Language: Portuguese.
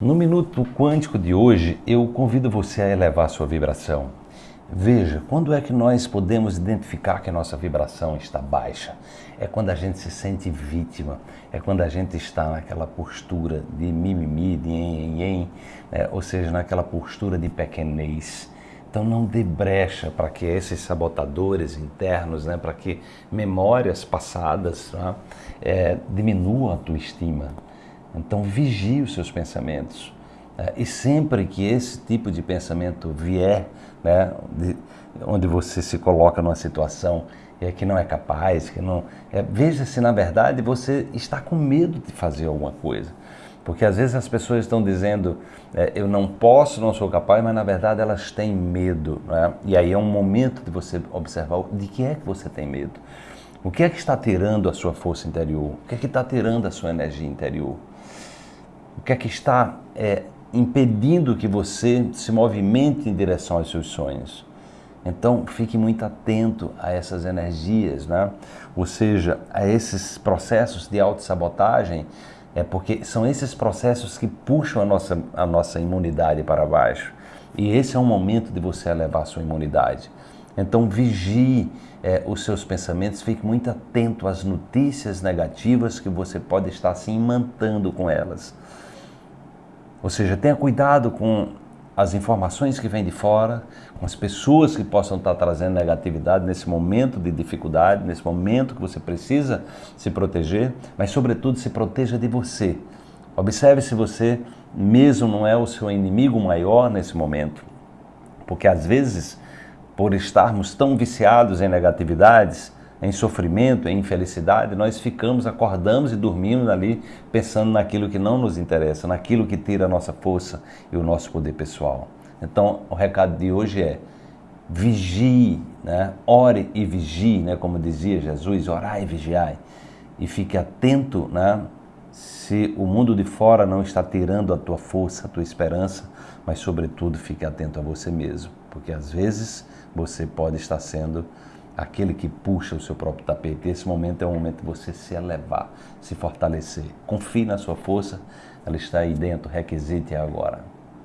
No Minuto Quântico de hoje, eu convido você a elevar sua vibração. Veja, quando é que nós podemos identificar que a nossa vibração está baixa? É quando a gente se sente vítima, é quando a gente está naquela postura de mimimi, de yen, né? ou seja, naquela postura de pequenez. Então não dê brecha para que esses sabotadores internos, né, para que memórias passadas né, é, diminuam a tua estima. Então vigie os seus pensamentos. Né? E sempre que esse tipo de pensamento vier, né, de, onde você se coloca numa situação é que não é capaz, que não, é, veja se na verdade você está com medo de fazer alguma coisa. Porque às vezes as pessoas estão dizendo, é, eu não posso, não sou capaz, mas na verdade elas têm medo. Né? E aí é um momento de você observar de que é que você tem medo. O que é que está tirando a sua força interior? O que é que está tirando a sua energia interior? O que é que está é, impedindo que você se movimente em direção aos seus sonhos? Então, fique muito atento a essas energias, né? ou seja, a esses processos de autossabotagem, é porque são esses processos que puxam a nossa, a nossa imunidade para baixo. E esse é um momento de você elevar a sua imunidade. Então, vigie é, os seus pensamentos, fique muito atento às notícias negativas que você pode estar se imantando com elas. Ou seja, tenha cuidado com as informações que vêm de fora, com as pessoas que possam estar trazendo negatividade nesse momento de dificuldade, nesse momento que você precisa se proteger, mas sobretudo se proteja de você. Observe se você mesmo não é o seu inimigo maior nesse momento. Porque às vezes, por estarmos tão viciados em negatividades, em sofrimento, em infelicidade, nós ficamos, acordamos e dormimos ali pensando naquilo que não nos interessa, naquilo que tira a nossa força e o nosso poder pessoal. Então, o recado de hoje é vigie, né? ore e vigie, né? como dizia Jesus, orai e vigiai. E fique atento né? Se o mundo de fora não está tirando a tua força, a tua esperança, mas sobretudo fique atento a você mesmo, porque às vezes você pode estar sendo aquele que puxa o seu próprio tapete. Esse momento é o momento de você se elevar, se fortalecer. Confie na sua força, ela está aí dentro, requisite agora.